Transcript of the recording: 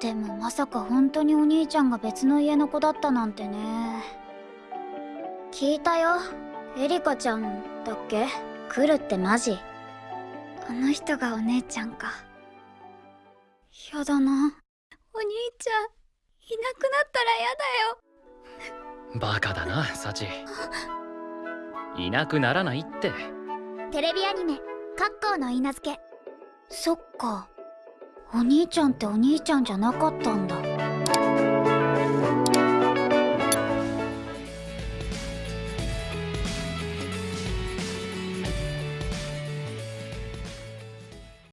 でもまさか本当にお兄ちゃんが別の家の子だったなんてね。聞いたよ。エリカちゃんだっけ？来るってマジ。あの人がお姉ちゃんか。やだな。お兄ちゃんいなくなったらやだよ。バカだなサチ。いなくならないって。テレビアニメ「カッコーの稲付け」そっかお兄ちゃんってお兄ちゃんじゃなかったんだ。